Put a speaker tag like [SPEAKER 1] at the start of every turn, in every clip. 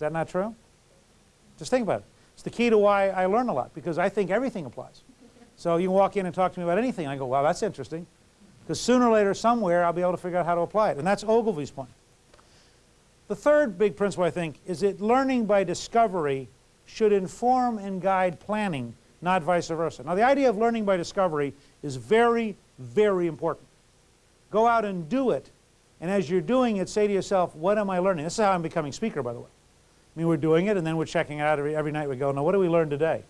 [SPEAKER 1] Is that not true? Just think about it. It's the key to why I learn a lot, because I think everything applies. So you can walk in and talk to me about anything. I go, wow, that's interesting. Because sooner or later, somewhere, I'll be able to figure out how to apply it. And that's Ogilvy's point. The third big principle, I think, is that learning by discovery should inform and guide planning, not vice versa. Now, the idea of learning by discovery is very, very important. Go out and do it. And as you're doing it, say to yourself, what am I learning? This is how I'm becoming speaker, by the way. Mean, we're doing it, and then we're checking it out every, every night. We go, now, what do we learn today?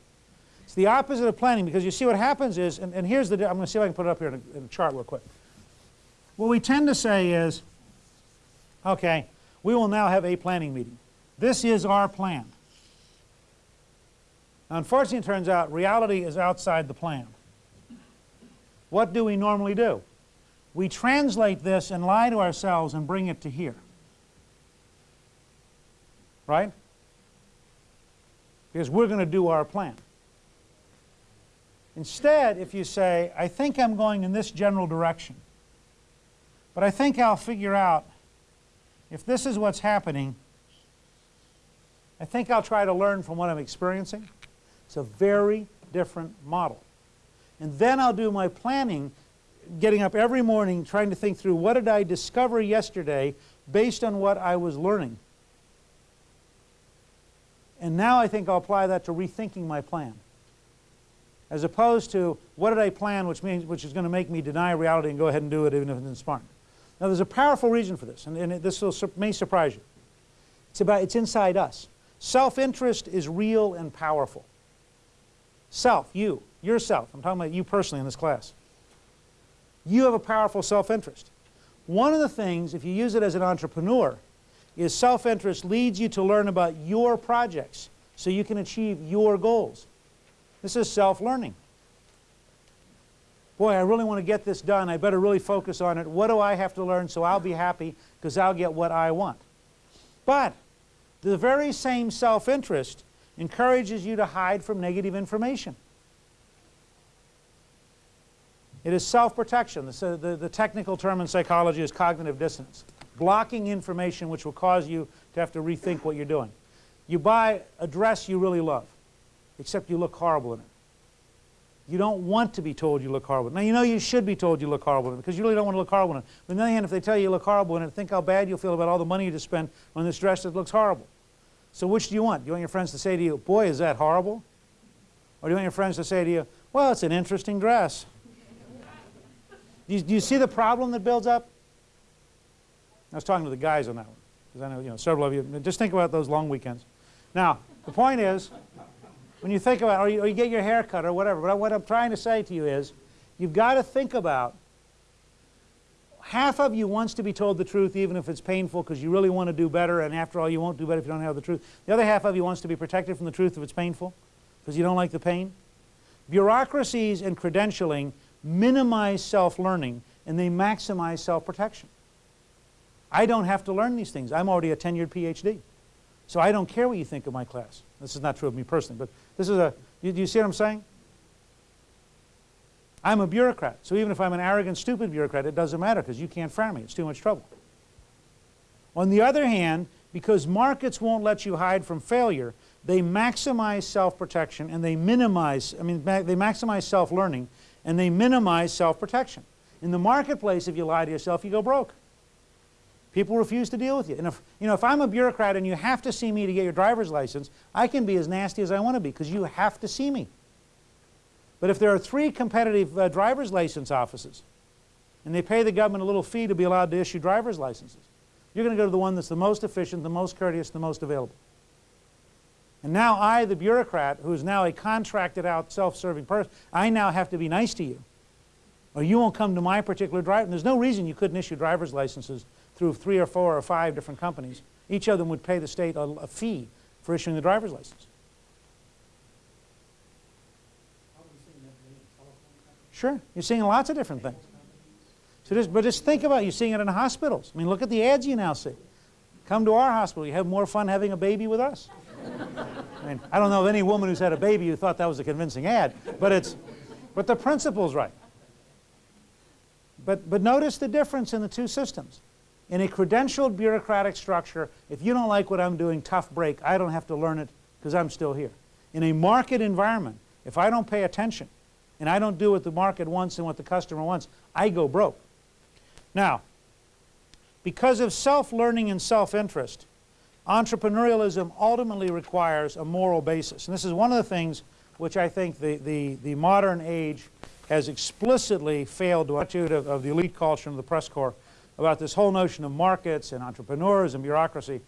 [SPEAKER 1] It's the opposite of planning, because you see what happens is, and, and here's the, I'm going to see if I can put it up here in a, in a chart real quick. What we tend to say is, okay, we will now have a planning meeting. This is our plan. Now, unfortunately, it turns out reality is outside the plan. What do we normally do? We translate this and lie to ourselves and bring it to here. Right? Because we're going to do our plan. Instead, if you say, I think I'm going in this general direction, but I think I'll figure out if this is what's happening, I think I'll try to learn from what I'm experiencing. It's a very different model. And then I'll do my planning, getting up every morning trying to think through what did I discover yesterday based on what I was learning. And now I think I'll apply that to rethinking my plan. As opposed to what did I plan which, means, which is going to make me deny reality and go ahead and do it even if it's smart. Now there's a powerful reason for this, and, and it, this will, may surprise you. It's, about, it's inside us. Self-interest is real and powerful. Self, you, yourself. I'm talking about you personally in this class. You have a powerful self-interest. One of the things, if you use it as an entrepreneur, is self-interest leads you to learn about your projects so you can achieve your goals. This is self-learning boy, I really want to get this done. I better really focus on it. What do I have to learn so I'll be happy because I'll get what I want? But the very same self-interest encourages you to hide from negative information. It is self-protection. The, the, the, technical term in psychology is cognitive dissonance. Blocking information which will cause you to have to rethink what you're doing. You buy a dress you really love, except you look horrible in it. You don't want to be told you look horrible. Now, you know you should be told you look horrible because you really don't want to look horrible in it. But on the other hand, if they tell you you look horrible in it, think how bad you'll feel about all the money you just spent on this dress that looks horrible. So which do you want? Do you want your friends to say to you, boy, is that horrible? Or do you want your friends to say to you, well, it's an interesting dress? do, you, do you see the problem that builds up? I was talking to the guys on that one because I know, you know several of you. Just think about those long weekends. Now, the point is, when you think about, or you, or you get your hair cut or whatever, but what I'm trying to say to you is, you've got to think about, half of you wants to be told the truth even if it's painful because you really want to do better and after all you won't do better if you don't have the truth. The other half of you wants to be protected from the truth if it's painful because you don't like the pain. Bureaucracies and credentialing minimize self-learning and they maximize self-protection. I don't have to learn these things. I'm already a tenured PhD. So I don't care what you think of my class. This is not true of me personally, but this is a, you, do you see what I'm saying? I'm a bureaucrat, so even if I'm an arrogant, stupid bureaucrat, it doesn't matter because you can't fire me. It's too much trouble. On the other hand, because markets won't let you hide from failure, they maximize self-protection and they minimize, I mean, ma they maximize self-learning and they minimize self-protection. In the marketplace, if you lie to yourself, you go broke. People refuse to deal with you. And if, you know, if I'm a bureaucrat and you have to see me to get your driver's license, I can be as nasty as I want to be because you have to see me. But if there are three competitive uh, driver's license offices and they pay the government a little fee to be allowed to issue driver's licenses, you're going to go to the one that's the most efficient, the most courteous, the most available. And now I, the bureaucrat, who is now a contracted out, self-serving person, I now have to be nice to you. Or you won't come to my particular driver. And there's no reason you couldn't issue driver's licenses through three or four or five different companies. Each of them would pay the state a, a fee for issuing the driver's license. Sure, you're seeing lots of different things. So just, but just think about it. You're seeing it in hospitals. I mean, look at the ads you now see. Come to our hospital. You have more fun having a baby with us. I mean, I don't know of any woman who's had a baby who thought that was a convincing ad, but it's, but the principle's right. But, but notice the difference in the two systems. In a credentialed bureaucratic structure, if you don't like what I'm doing, tough break. I don't have to learn it because I'm still here. In a market environment, if I don't pay attention and I don't do what the market wants and what the customer wants, I go broke. Now, because of self-learning and self-interest, entrepreneurialism ultimately requires a moral basis. And this is one of the things which I think the, the, the modern age has explicitly failed to attitude of, of the elite culture and the press corps about this whole notion of markets and entrepreneurs and bureaucracy.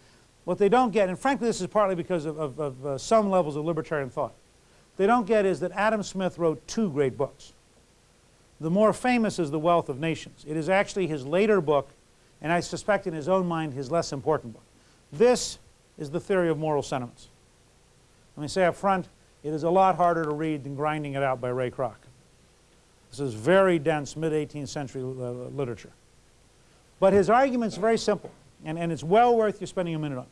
[SPEAKER 1] What they don't get, and frankly this is partly because of, of, of uh, some levels of libertarian thought, they don't get is that Adam Smith wrote two great books. The more famous is The Wealth of Nations. It is actually his later book, and I suspect in his own mind his less important book. This is the theory of moral sentiments. Let me say up front, it is a lot harder to read than grinding it out by Ray Kroc. This is very dense mid-18th century uh, literature. But his argument's very simple, and, and it's well worth you spending a minute on.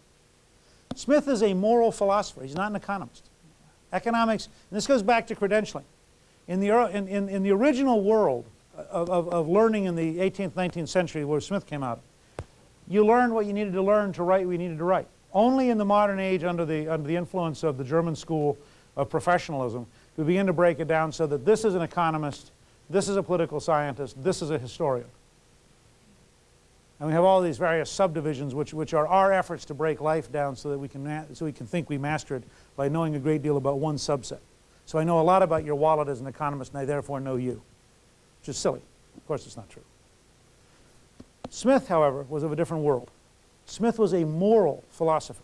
[SPEAKER 1] Smith is a moral philosopher. He's not an economist. Economics, and this goes back to credentialing. In the, in, in, in the original world of, of, of learning in the 18th, 19th century where Smith came out, you learned what you needed to learn to write what you needed to write. Only in the modern age, under the, under the influence of the German school of professionalism, we begin to break it down so that this is an economist, this is a political scientist, this is a historian. And we have all these various subdivisions which, which are our efforts to break life down so that we can, so we can think we master it by knowing a great deal about one subset. So I know a lot about your wallet as an economist and I therefore know you, which is silly. Of course it's not true. Smith, however, was of a different world. Smith was a moral philosopher.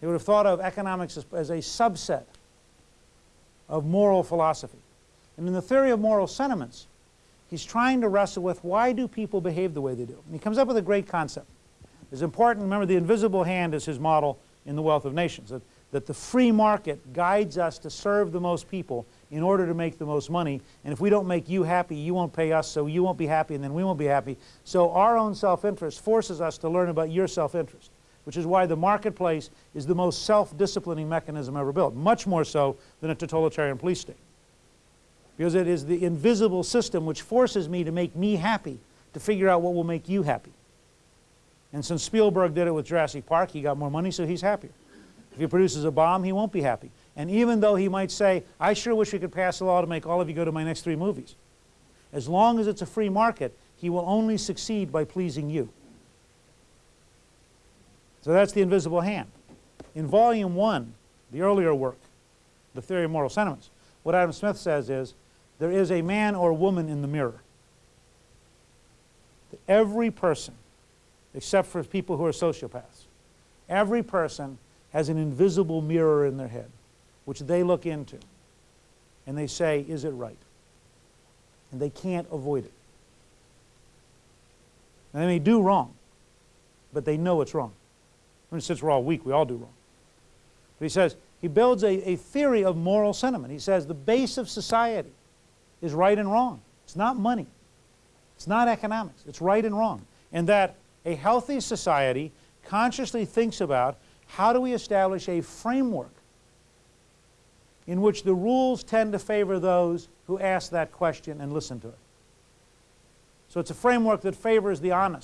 [SPEAKER 1] He would have thought of economics as, as a subset of moral philosophy. And in the theory of moral sentiments, he's trying to wrestle with why do people behave the way they do. And he comes up with a great concept. It's important, remember the invisible hand is his model in The Wealth of Nations, that, that the free market guides us to serve the most people in order to make the most money. And if we don't make you happy, you won't pay us, so you won't be happy, and then we won't be happy. So our own self-interest forces us to learn about your self-interest, which is why the marketplace is the most self-disciplining mechanism ever built, much more so than a totalitarian police state. Because it is the invisible system which forces me to make me happy, to figure out what will make you happy. And since Spielberg did it with Jurassic Park, he got more money, so he's happier. If he produces a bomb, he won't be happy. And even though he might say, I sure wish we could pass a law to make all of you go to my next three movies, as long as it's a free market, he will only succeed by pleasing you. So that's the invisible hand. In volume one, the earlier work, The Theory of Moral Sentiments, what Adam Smith says is, there is a man or woman in the mirror. Every person, except for people who are sociopaths, every person has an invisible mirror in their head which they look into and they say, is it right? And they can't avoid it. And they may do wrong, but they know it's wrong. I mean, since we're all weak, we all do wrong. But he says, he builds a, a theory of moral sentiment. He says the base of society is right and wrong. It's not money. It's not economics. It's right and wrong. And that a healthy society consciously thinks about how do we establish a framework in which the rules tend to favor those who ask that question and listen to it. So it's a framework that favors the honest,